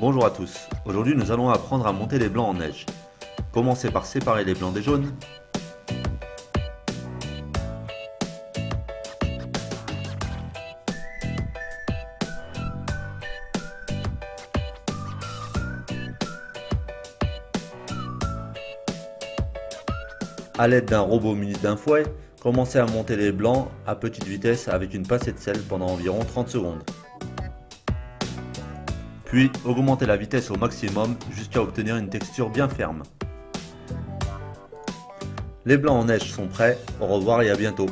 Bonjour à tous, aujourd'hui nous allons apprendre à monter les blancs en neige. Commencez par séparer les blancs des jaunes. A l'aide d'un robot muni d'un fouet, commencez à monter les blancs à petite vitesse avec une passée de sel pendant environ 30 secondes. Puis augmentez la vitesse au maximum jusqu'à obtenir une texture bien ferme. Les blancs en neige sont prêts, au revoir et à bientôt